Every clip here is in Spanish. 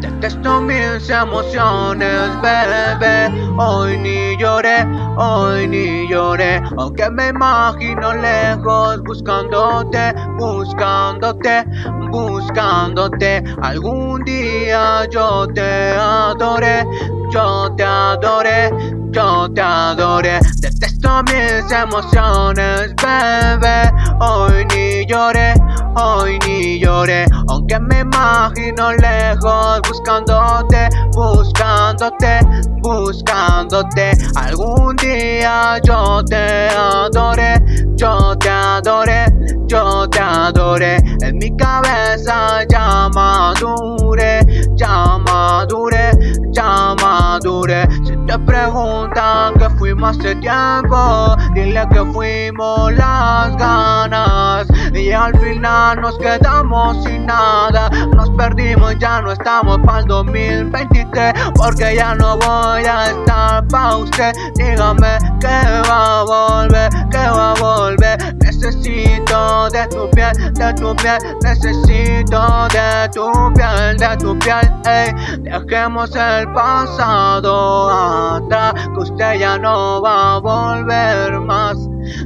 Detesto mis emociones, bebé. Hoy ni lloré, hoy ni lloré. Aunque me imagino lejos, buscándote, buscándote, buscándote. Algún día yo te adoré, yo te adoré, yo te adoré. Detesto mis emociones, bebé. Hoy ni lloré, hoy ni lloré. Aunque me imagino lejos, buscándote, buscándote, buscándote. Algún día yo te adoré, yo te adoré, yo te adoré. En mi cabeza ya madure, ya madure, ya madure. Si te preguntan que fuimos hace tiempo, dile que fuimos las ganas. Y al final nos quedamos sin nada. Nos perdimos, ya no estamos para el 2023 Porque ya no voy a estar pa' usted. Dígame que va a volver, que va a volver Necesito de tu piel, de tu piel. Necesito de tu piel, de tu piel ey. Dejemos el pasado atrás Que usted ya no va a volver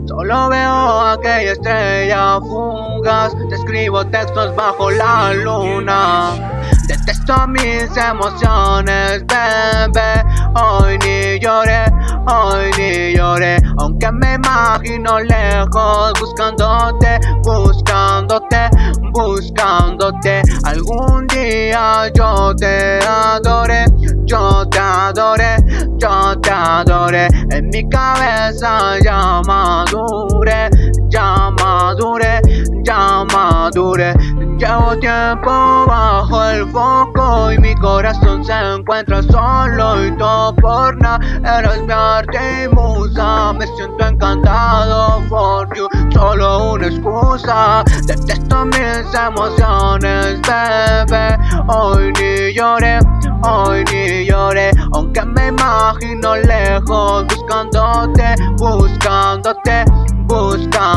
Solo veo aquella estrella fugaz. Te escribo textos bajo la luna. Detesto mis emociones, bebé. Hoy ni lloré, hoy ni lloré. Aunque me imagino lejos Buscándote, buscándote, buscándote. Algún día yo te adoré Yo te adoré, yo te adoré. En mi cabeza ya Llevo tiempo bajo el foco y mi corazón se encuentra solo y todo por nada. Eres mi arte me siento encantado por you, solo una excusa. Detesto mis emociones, bebé. Hoy ni lloré, hoy ni lloré, aunque me imagino lejos buscándote, buscándote buscándote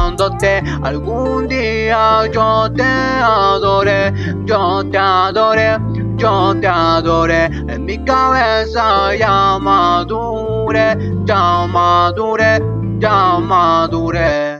Algún día yo te adoré, yo te adoré, yo te adoré En mi cabeza ya madure, ya madure, ya madure